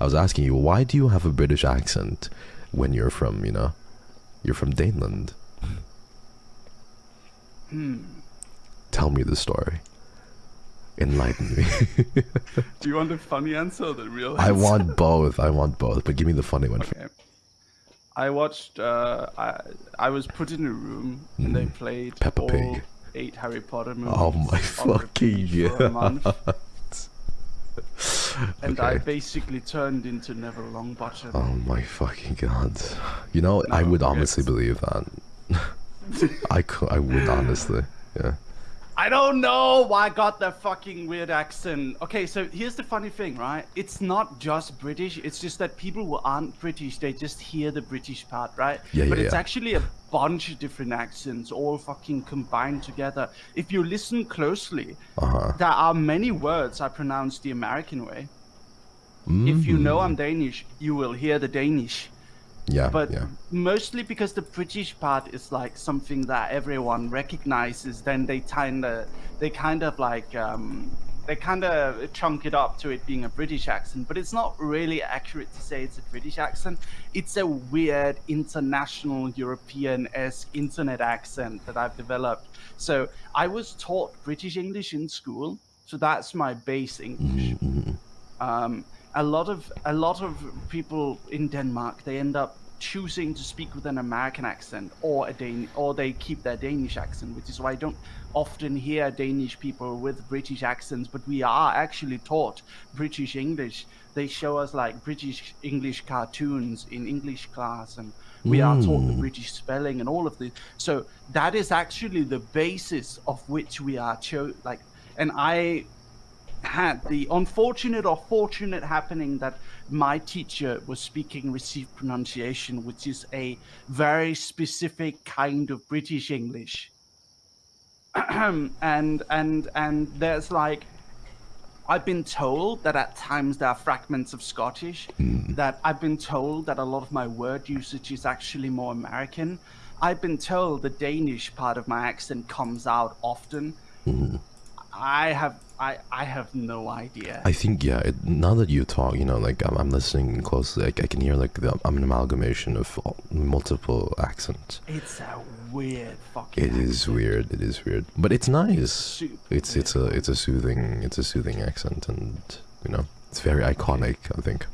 I was asking you, why do you have a British accent when you're from, you know, you're from Daneland? Hmm. Tell me the story. Enlighten me. Do you want the funny answer or the real answer? I want both. I want both, but give me the funny one. Okay. I watched. Uh, I I was put in a room and they played Hmm. Peppa all Pig. eight Harry Potter movies. Oh my fucking repeat for a month. god. And I basically turned into Neville Longbottom. Oh my fucking god. You know, I No, would yes. honestly believe that. I could, I would honestly. Yeah. I don't know why I got that fucking weird accent. Okay, so here's the funny thing, right? It's not just British. It's just that people who aren't British, they just hear the British part, right? Yeah, But yeah, it's yeah. actually a bunch of different accents, all fucking combined together. If you listen closely, Uh-huh. there are many words I pronounce the American way. If you know I'm Danish, you will hear the Danish. Yeah, But yeah. mostly because the British part is like something that everyone recognizes, then they kind of, they kind of like, um, they kind of chunk it up to it being a British accent. But it's not really accurate to say it's a British accent. It's a weird international European-esque internet accent that I've developed. So I was taught British English in school, so that's my base English um, a lot of a lot of people in Denmark they end up choosing to speak with an American accent or a Dan or they keep their Danish accent, which is why I don't often hear Danish people with British accents, but we are actually taught British English. They show us like British English cartoons in English class and we are taught the mm. British spelling and all of this. So that is actually the basis of which we are cho- like and I had the unfortunate or fortunate happening that my teacher was speaking received pronunciation, which is a very specific kind of British English. and and and there's like I've been told that at times there are fragments of Scottish, mm. that I've been told that a lot of my word usage is actually more American. I've been told the Danish part of my accent comes out often. Mm. I have I I have no idea. I think yeah. It, now that you talk, you know, like I'm, I'm listening closely. Like I can hear like the, I'm an amalgamation of all- multiple accents. It's a weird fucking. It is accent. weird. It is weird, but it's nice. super It's it's a it's a soothing it's a soothing accent, and you know it's very iconic. I think.